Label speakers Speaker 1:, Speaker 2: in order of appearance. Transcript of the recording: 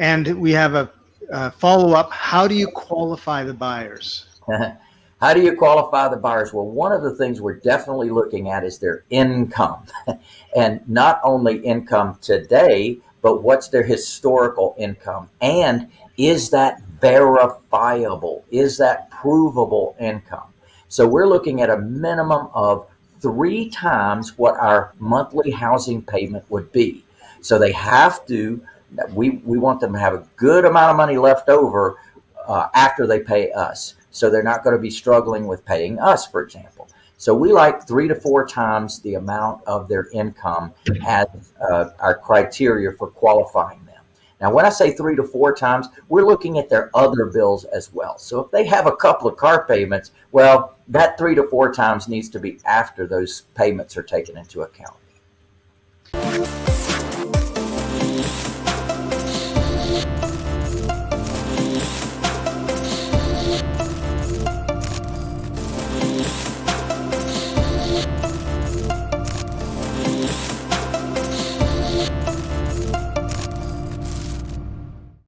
Speaker 1: And we have a, a follow up. How do you qualify the buyers?
Speaker 2: How do you qualify the buyers? Well, one of the things we're definitely looking at is their income. and not only income today, but what's their historical income? And is that verifiable? Is that provable income? So we're looking at a minimum of three times what our monthly housing payment would be. So they have to, we, we want them to have a good amount of money left over uh, after they pay us. So they're not going to be struggling with paying us, for example. So we like three to four times the amount of their income as uh, our criteria for qualifying them. Now, when I say three to four times, we're looking at their other bills as well. So if they have a couple of car payments, well, that three to four times needs to be after those payments are taken into account.